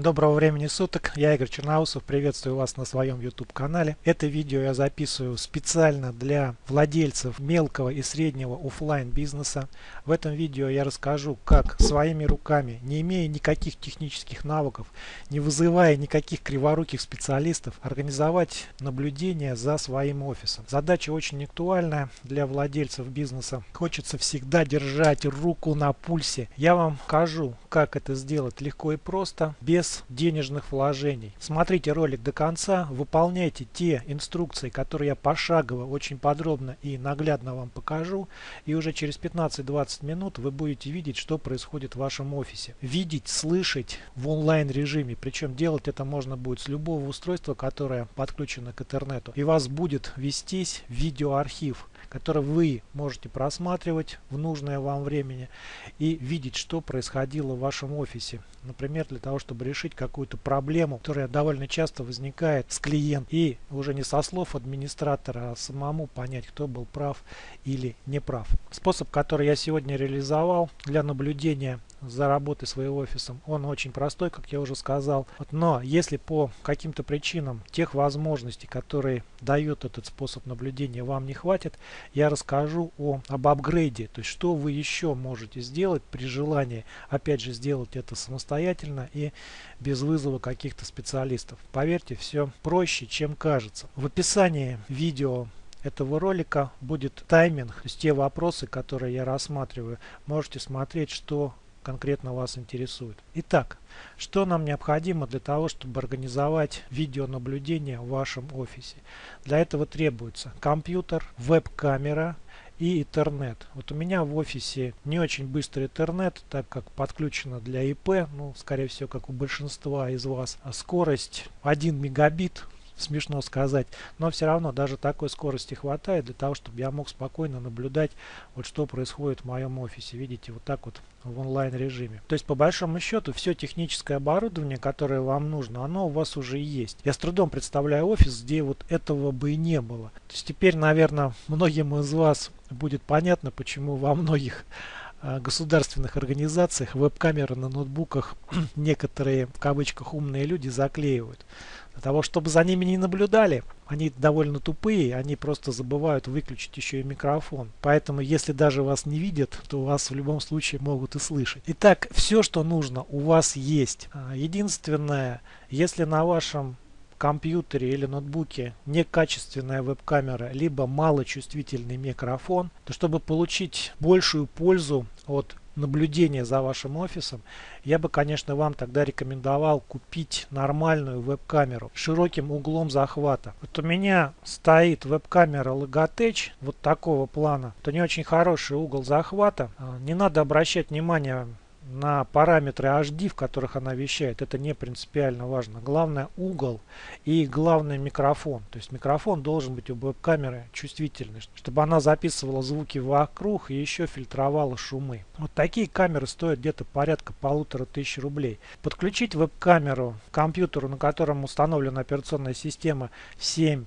Доброго времени суток, я Игорь Черноусов, приветствую вас на своем YouTube канале. Это видео я записываю специально для владельцев мелкого и среднего офлайн бизнеса. В этом видео я расскажу, как своими руками, не имея никаких технических навыков, не вызывая никаких криворуких специалистов, организовать наблюдение за своим офисом. Задача очень актуальная для владельцев бизнеса. Хочется всегда держать руку на пульсе. Я вам покажу, как это сделать легко и просто, без без денежных вложений. Смотрите ролик до конца, выполняйте те инструкции, которые я пошагово, очень подробно и наглядно вам покажу. И уже через 15-20 минут вы будете видеть, что происходит в вашем офисе. Видеть, слышать в онлайн режиме. Причем делать это можно будет с любого устройства, которое подключено к интернету. И вас будет вестись видеоархив который вы можете просматривать в нужное вам времени и видеть, что происходило в вашем офисе. Например, для того, чтобы решить какую-то проблему, которая довольно часто возникает с клиентом. И уже не со слов администратора, а самому понять, кто был прав или не прав. Способ, который я сегодня реализовал для наблюдения за работой своим офисом. Он очень простой, как я уже сказал. Но если по каким-то причинам тех возможностей, которые дает этот способ наблюдения, вам не хватит, я расскажу о, об апгрейде. То есть, что вы еще можете сделать при желании, опять же, сделать это самостоятельно и без вызова каких-то специалистов. Поверьте, все проще, чем кажется. В описании видео этого ролика будет тайминг, то есть те вопросы, которые я рассматриваю. Можете смотреть, что конкретно вас интересует. Итак, что нам необходимо для того, чтобы организовать видеонаблюдение в вашем офисе? Для этого требуется компьютер, веб-камера и интернет. Вот у меня в офисе не очень быстрый интернет, так как подключено для ИП, ну, скорее всего, как у большинства из вас. А скорость 1 мегабит смешно сказать, но все равно даже такой скорости хватает для того, чтобы я мог спокойно наблюдать, вот что происходит в моем офисе. Видите, вот так вот в онлайн режиме. То есть по большому счету все техническое оборудование, которое вам нужно, оно у вас уже есть. Я с трудом представляю офис, где вот этого бы и не было. То есть теперь, наверное, многим из вас будет понятно, почему во многих государственных организациях веб-камеры на ноутбуках некоторые в кавычках умные люди заклеивают. Для того, чтобы за ними не наблюдали, они довольно тупые, они просто забывают выключить еще и микрофон. Поэтому, если даже вас не видят, то вас в любом случае могут и слышать. Итак, все, что нужно, у вас есть. А, единственное, если на вашем компьютере или ноутбуке некачественная веб-камера, либо малочувствительный микрофон, то чтобы получить большую пользу от наблюдения за вашим офисом, я бы, конечно, вам тогда рекомендовал купить нормальную веб-камеру с широким углом захвата. Вот у меня стоит веб-камера Logitech вот такого плана. Это не очень хороший угол захвата. А, не надо обращать внимание на параметры HD, в которых она вещает, это не принципиально важно. Главное угол и главный микрофон. То есть микрофон должен быть у веб-камеры чувствительный, чтобы она записывала звуки вокруг и еще фильтровала шумы. Вот такие камеры стоят где-то порядка полутора тысяч рублей. Подключить веб-камеру к компьютеру, на котором установлена операционная система 7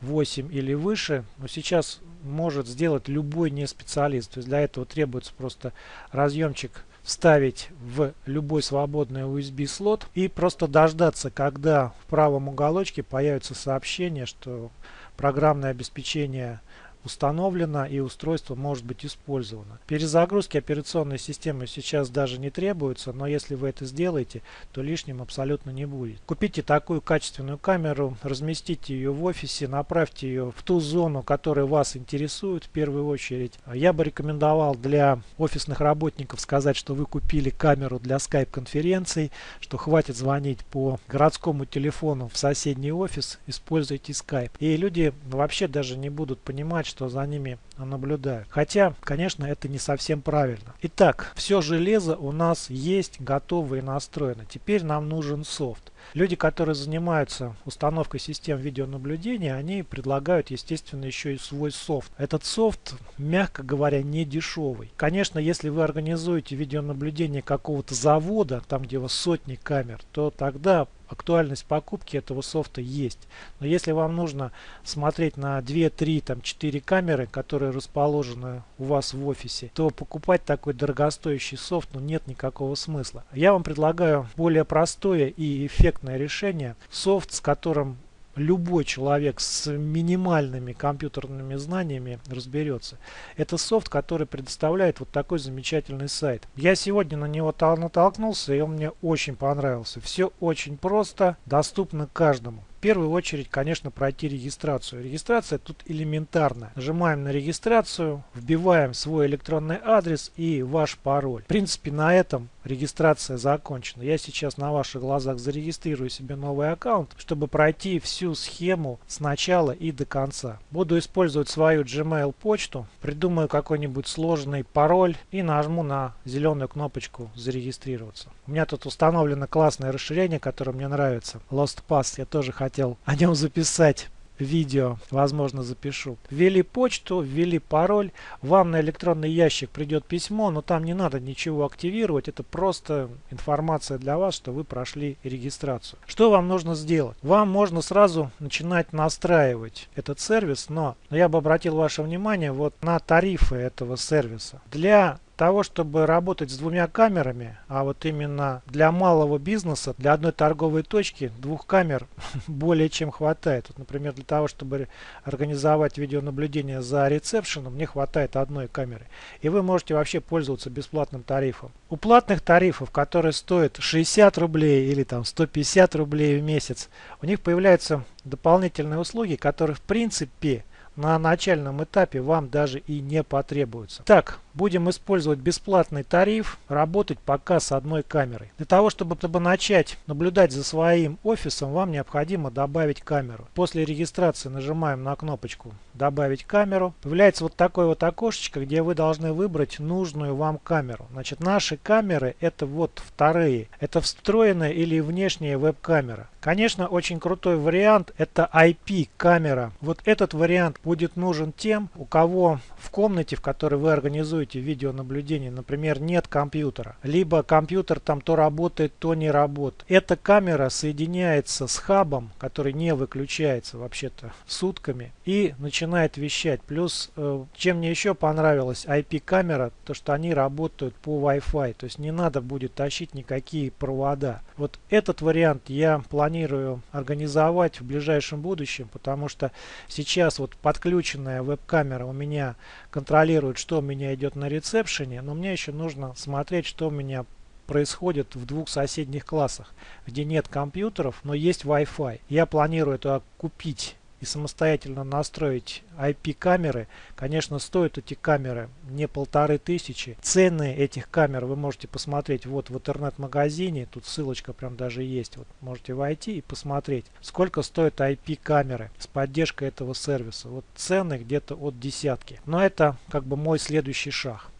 8 или выше, но сейчас может сделать любой не специалист. То есть для этого требуется просто разъемчик вставить в любой свободный USB слот и просто дождаться, когда в правом уголочке появится сообщение, что программное обеспечение установлено и устройство может быть использовано. Перезагрузки операционной системы сейчас даже не требуется, но если вы это сделаете, то лишним абсолютно не будет. Купите такую качественную камеру, разместите ее в офисе, направьте ее в ту зону, которая вас интересует в первую очередь. Я бы рекомендовал для офисных работников сказать, что вы купили камеру для скайп-конференций, что хватит звонить по городскому телефону в соседний офис, используйте скайп. И люди вообще даже не будут понимать, что за ними наблюдают. Хотя, конечно, это не совсем правильно. Итак, все железо у нас есть, готово и настроено. Теперь нам нужен софт. Люди, которые занимаются установкой систем видеонаблюдения, они предлагают, естественно, еще и свой софт. Этот софт, мягко говоря, не дешевый. Конечно, если вы организуете видеонаблюдение какого-то завода, там где у вас сотни камер, то тогда актуальность покупки этого софта есть. Но если вам нужно смотреть на 2, 3, там, 4 камеры, которые расположены у вас в офисе, то покупать такой дорогостоящий софт ну, нет никакого смысла. Я вам предлагаю более простое и эффектное решение. Софт, с которым любой человек с минимальными компьютерными знаниями разберется. Это софт, который предоставляет вот такой замечательный сайт. Я сегодня на него натолкнулся и он мне очень понравился. Все очень просто, доступно каждому. В первую очередь, конечно, пройти регистрацию. Регистрация тут элементарная. Нажимаем на регистрацию, вбиваем свой электронный адрес и ваш пароль. В принципе, на этом регистрация закончена. Я сейчас на ваших глазах зарегистрирую себе новый аккаунт, чтобы пройти всю схему с начала и до конца. Буду использовать свою Gmail почту, придумаю какой-нибудь сложный пароль и нажму на зеленую кнопочку зарегистрироваться. У меня тут установлено классное расширение, которое мне нравится. Lost Pass. Я тоже хотел о нем записать видео, возможно запишу. Ввели почту, ввели пароль, вам на электронный ящик придет письмо, но там не надо ничего активировать, это просто информация для вас, что вы прошли регистрацию. Что вам нужно сделать? Вам можно сразу начинать настраивать этот сервис, но я бы обратил ваше внимание вот на тарифы этого сервиса. Для того, чтобы работать с двумя камерами, а вот именно для малого бизнеса, для одной торговой точки, двух камер более чем хватает. Вот, например, для того, чтобы организовать видеонаблюдение за ресепшеном, мне хватает одной камеры. И вы можете вообще пользоваться бесплатным тарифом. У платных тарифов, которые стоят 60 рублей или там 150 рублей в месяц, у них появляются дополнительные услуги, которые в принципе на начальном этапе вам даже и не потребуются. Так, будем использовать бесплатный тариф, работать пока с одной камерой. Для того, чтобы, чтобы начать наблюдать за своим офисом, вам необходимо добавить камеру. После регистрации нажимаем на кнопочку «Добавить камеру». Появляется вот такое вот окошечко, где вы должны выбрать нужную вам камеру. Значит, наши камеры это вот вторые. Это встроенная или внешняя веб-камера. Конечно, очень крутой вариант это IP-камера. Вот этот вариант будет нужен тем, у кого в комнате, в которой вы организуете видеонаблюдение, например, нет компьютера. Либо компьютер там то работает, то не работает. Эта камера соединяется с хабом, который не выключается вообще-то сутками и начинает вещать. Плюс, э, чем мне еще понравилась IP-камера, то что они работают по Wi-Fi. То есть не надо будет тащить никакие провода. Вот этот вариант я планирую организовать в ближайшем будущем, потому что сейчас вот подключенная веб-камера у меня контролирует, что у меня идет на ресепшене, но мне еще нужно смотреть, что у меня происходит в двух соседних классах, где нет компьютеров, но есть Wi-Fi. Я планирую это купить и самостоятельно настроить IP-камеры, конечно, стоят эти камеры не полторы тысячи. Цены этих камер вы можете посмотреть вот в интернет-магазине, тут ссылочка прям даже есть, вот можете войти и посмотреть, сколько стоят IP-камеры с поддержкой этого сервиса. Вот цены где-то от десятки. Но это как бы мой следующий шаг.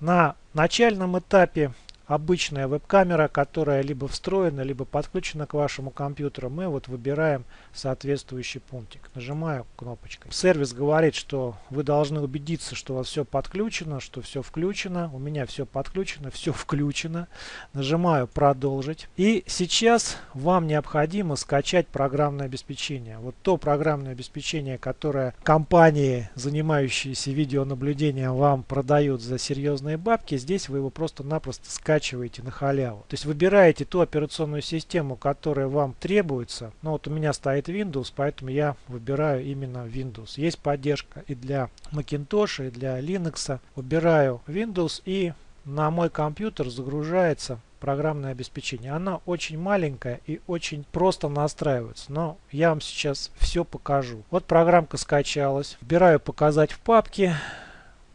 На начальном этапе обычная веб-камера, которая либо встроена, либо подключена к вашему компьютеру, мы вот выбираем соответствующий пунктик. Нажимаю кнопочкой. Сервис говорит, что вы должны убедиться, что у вас все подключено, что все включено. У меня все подключено, все включено. Нажимаю продолжить. И сейчас вам необходимо скачать программное обеспечение. Вот то программное обеспечение, которое компании, занимающиеся видеонаблюдением, вам продают за серьезные бабки, здесь вы его просто-напросто скачиваете скачиваете на халяву. То есть выбираете ту операционную систему, которая вам требуется. Ну вот у меня стоит Windows, поэтому я выбираю именно Windows. Есть поддержка и для Macintosh, и для Linux. Выбираю Windows и на мой компьютер загружается программное обеспечение. Она очень маленькая и очень просто настраивается. Но я вам сейчас все покажу. Вот программка скачалась. Выбираю показать в папке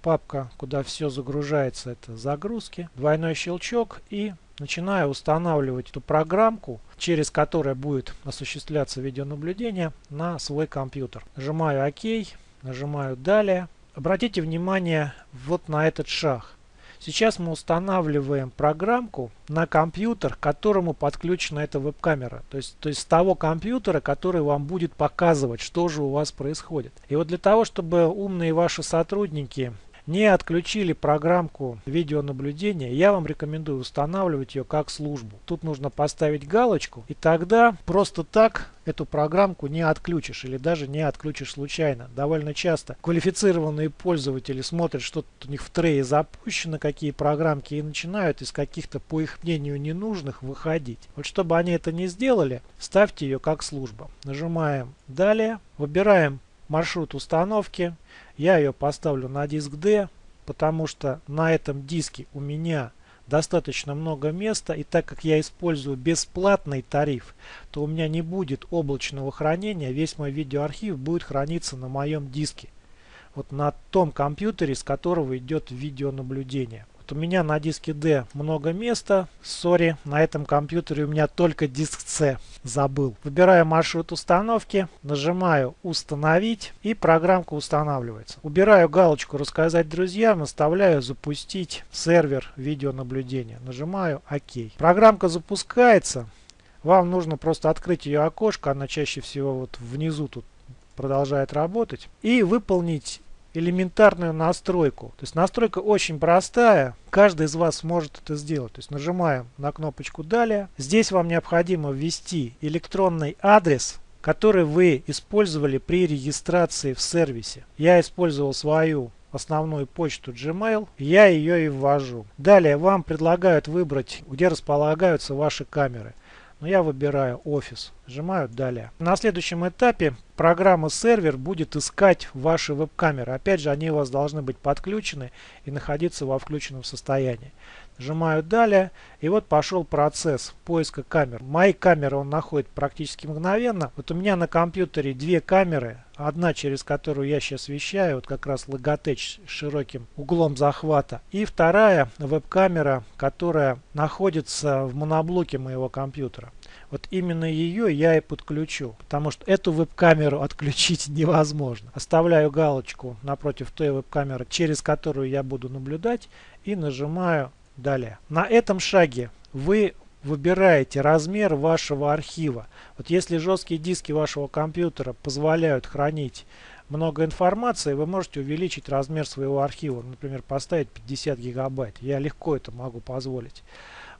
папка, куда все загружается, это загрузки. Двойной щелчок и начинаю устанавливать эту программку, через которую будет осуществляться видеонаблюдение на свой компьютер. Нажимаю ОК, нажимаю Далее. Обратите внимание вот на этот шаг. Сейчас мы устанавливаем программку на компьютер, к которому подключена эта веб-камера. То есть, то есть с того компьютера, который вам будет показывать, что же у вас происходит. И вот для того, чтобы умные ваши сотрудники не отключили программку видеонаблюдения, я вам рекомендую устанавливать ее как службу. Тут нужно поставить галочку, и тогда просто так эту программку не отключишь или даже не отключишь случайно. Довольно часто квалифицированные пользователи смотрят, что у них в трее запущено, какие программки, и начинают из каких-то, по их мнению, ненужных выходить. Вот чтобы они это не сделали, ставьте ее как служба. Нажимаем «Далее», выбираем маршрут установки. Я ее поставлю на диск D, потому что на этом диске у меня достаточно много места. И так как я использую бесплатный тариф, то у меня не будет облачного хранения. Весь мой видеоархив будет храниться на моем диске. Вот на том компьютере, с которого идет видеонаблюдение у меня на диске D много места. Сори, на этом компьютере у меня только диск C. Забыл. Выбираю маршрут установки, нажимаю установить и программка устанавливается. Убираю галочку рассказать друзьям, оставляю запустить сервер видеонаблюдения. Нажимаю ОК. Программка запускается. Вам нужно просто открыть ее окошко, она чаще всего вот внизу тут продолжает работать. И выполнить элементарную настройку. То есть настройка очень простая. Каждый из вас может это сделать. То есть нажимаем на кнопочку «Далее». Здесь вам необходимо ввести электронный адрес, который вы использовали при регистрации в сервисе. Я использовал свою основную почту Gmail, я ее и ввожу. Далее вам предлагают выбрать, где располагаются ваши камеры но я выбираю офис, нажимаю далее. На следующем этапе программа сервер будет искать ваши веб-камеры. Опять же, они у вас должны быть подключены и находиться во включенном состоянии. Нажимаю далее и вот пошел процесс поиска камер. Мои камеры он находит практически мгновенно. Вот у меня на компьютере две камеры. Одна, через которую я сейчас вещаю, вот как раз Logitech с широким углом захвата. И вторая веб-камера, которая находится в моноблоке моего компьютера. Вот именно ее я и подключу, потому что эту веб-камеру отключить невозможно. Оставляю галочку напротив той веб-камеры, через которую я буду наблюдать и нажимаю Далее. На этом шаге вы выбираете размер вашего архива. Вот если жесткие диски вашего компьютера позволяют хранить много информации, вы можете увеличить размер своего архива. Например, поставить 50 гигабайт. Я легко это могу позволить.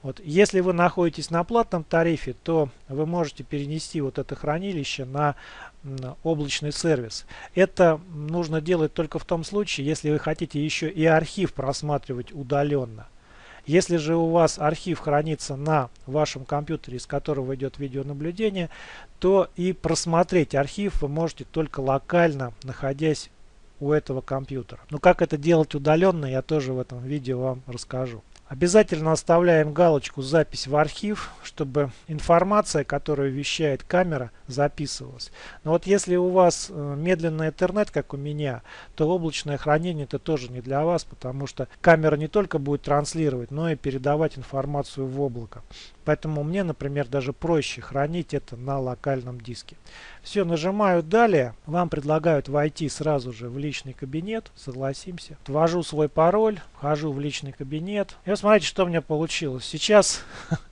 Вот. Если вы находитесь на платном тарифе, то вы можете перенести вот это хранилище на облачный сервис. Это нужно делать только в том случае, если вы хотите еще и архив просматривать удаленно. Если же у вас архив хранится на вашем компьютере, из которого идет видеонаблюдение, то и просмотреть архив вы можете только локально, находясь у этого компьютера. Но как это делать удаленно, я тоже в этом видео вам расскажу. Обязательно оставляем галочку «Запись в архив», чтобы информация, которую вещает камера, записывалась. Но вот если у вас э, медленный интернет, как у меня, то облачное хранение это тоже не для вас, потому что камера не только будет транслировать, но и передавать информацию в облако. Поэтому мне, например, даже проще хранить это на локальном диске. Все, нажимаю «Далее». Вам предлагают войти сразу же в личный кабинет. Согласимся. Ввожу свой пароль, вхожу в личный кабинет. И смотрите, что у меня получилось. Сейчас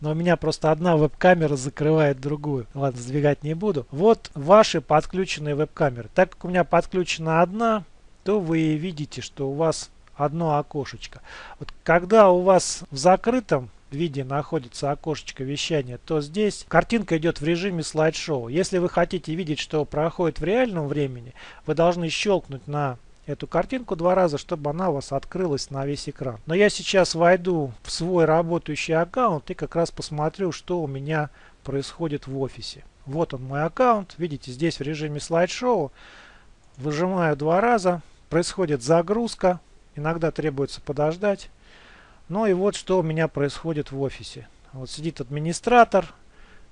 но у меня просто одна веб-камера закрывает другую. Ладно, сдвигать не буду. Вот ваши подключенные веб-камеры. Так как у меня подключена одна, то вы видите, что у вас одно окошечко. Вот когда у вас в закрытом виде находится окошечко вещания, то здесь картинка идет в режиме слайд-шоу. Если вы хотите видеть, что проходит в реальном времени, вы должны щелкнуть на эту картинку два раза, чтобы она у вас открылась на весь экран. Но я сейчас войду в свой работающий аккаунт и как раз посмотрю, что у меня происходит в офисе. Вот он мой аккаунт. Видите, здесь в режиме слайд-шоу. Выжимаю два раза. Происходит загрузка. Иногда требуется подождать. Ну и вот что у меня происходит в офисе. Вот сидит администратор,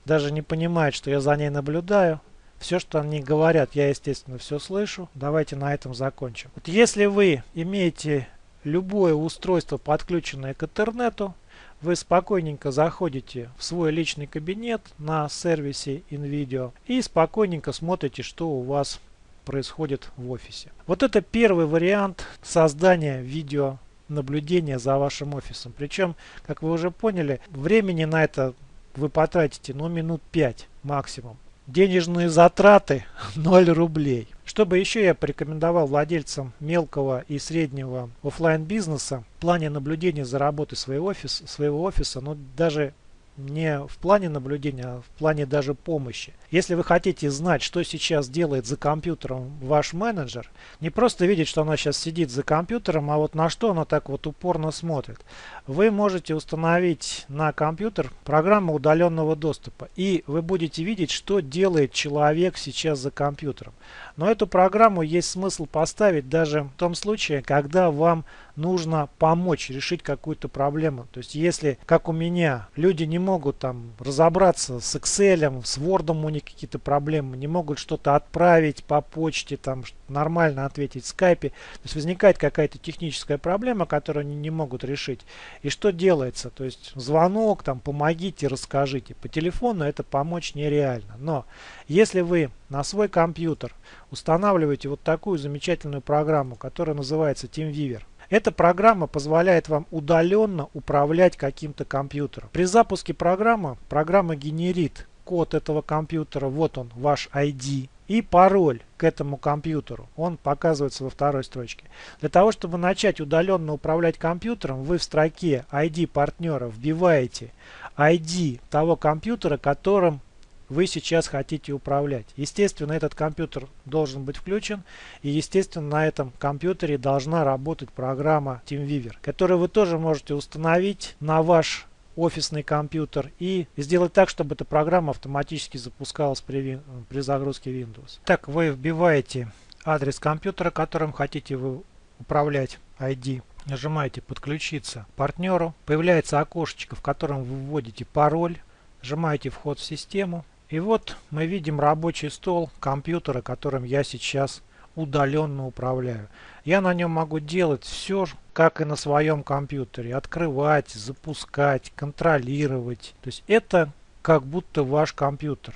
даже не понимает, что я за ней наблюдаю. Все, что они говорят, я, естественно, все слышу. Давайте на этом закончим. Вот если вы имеете любое устройство, подключенное к интернету, вы спокойненько заходите в свой личный кабинет на сервисе InVideo и спокойненько смотрите, что у вас происходит в офисе. Вот это первый вариант создания видео наблюдения за вашим офисом. Причем, как вы уже поняли, времени на это вы потратите ну минут 5 максимум. денежные затраты 0 рублей. Чтобы еще я порекомендовал владельцам мелкого и среднего офлайн бизнеса в плане наблюдения за работой своего офиса, своего офиса, ну даже не в плане наблюдения, а в плане даже помощи. Если вы хотите знать, что сейчас делает за компьютером ваш менеджер, не просто видеть, что она сейчас сидит за компьютером, а вот на что она так вот упорно смотрит, вы можете установить на компьютер программу удаленного доступа. И вы будете видеть, что делает человек сейчас за компьютером. Но эту программу есть смысл поставить даже в том случае, когда вам нужно помочь решить какую-то проблему. То есть если, как у меня, люди не могут там разобраться с Excel, с Word у них какие-то проблемы, не могут что-то отправить по почте, там нормально ответить в скайпе. То есть возникает какая-то техническая проблема, которую они не могут решить. И что делается? То есть звонок, там помогите, расскажите. По телефону это помочь нереально. Но если вы на свой компьютер устанавливаете вот такую замечательную программу, которая называется TeamViewer, эта программа позволяет вам удаленно управлять каким-то компьютером. При запуске программы, программа генерит код этого компьютера, вот он, ваш ID, и пароль к этому компьютеру. Он показывается во второй строчке. Для того, чтобы начать удаленно управлять компьютером, вы в строке ID партнера вбиваете ID того компьютера, которым вы сейчас хотите управлять. Естественно, этот компьютер должен быть включен. И, естественно, на этом компьютере должна работать программа TeamViewer, которую вы тоже можете установить на ваш офисный компьютер и сделать так, чтобы эта программа автоматически запускалась при, при загрузке Windows. Так, вы вбиваете адрес компьютера, которым хотите вы управлять ID. Нажимаете «Подключиться партнеру». Появляется окошечко, в котором вы вводите пароль. Нажимаете «Вход в систему». И вот мы видим рабочий стол компьютера, которым я сейчас удаленно управляю. Я на нем могу делать все, как и на своем компьютере. Открывать, запускать, контролировать. То есть это как будто ваш компьютер.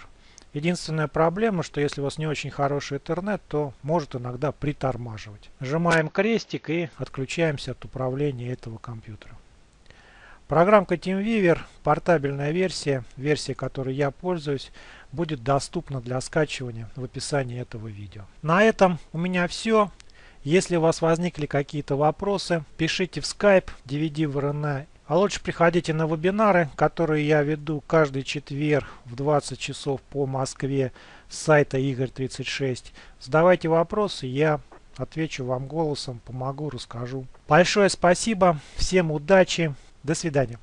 Единственная проблема, что если у вас не очень хороший интернет, то может иногда притормаживать. Нажимаем крестик и отключаемся от управления этого компьютера. Программка TeamViewer, портабельная версия, версия, которой я пользуюсь, будет доступна для скачивания в описании этого видео. На этом у меня все. Если у вас возникли какие-то вопросы, пишите в Skype, DVD в а лучше приходите на вебинары, которые я веду каждый четверг в 20 часов по Москве с сайта Игорь36. Задавайте вопросы, я отвечу вам голосом, помогу, расскажу. Большое спасибо, всем удачи! До свидания.